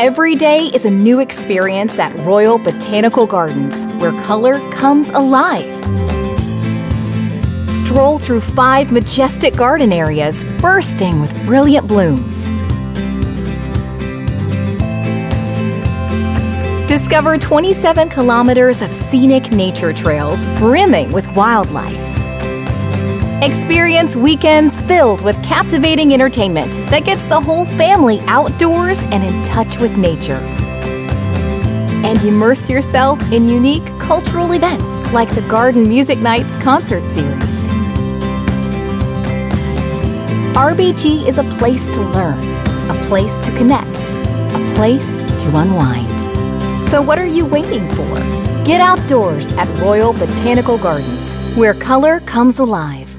Every day is a new experience at Royal Botanical Gardens, where color comes alive. Stroll through five majestic garden areas bursting with brilliant blooms. Discover 27 kilometers of scenic nature trails brimming with wildlife. Experience weekends filled with captivating entertainment that gets the whole family outdoors and in touch with nature. And immerse yourself in unique cultural events like the Garden Music Nights concert series. RBG is a place to learn, a place to connect, a place to unwind. So what are you waiting for? Get outdoors at Royal Botanical Gardens, where color comes alive.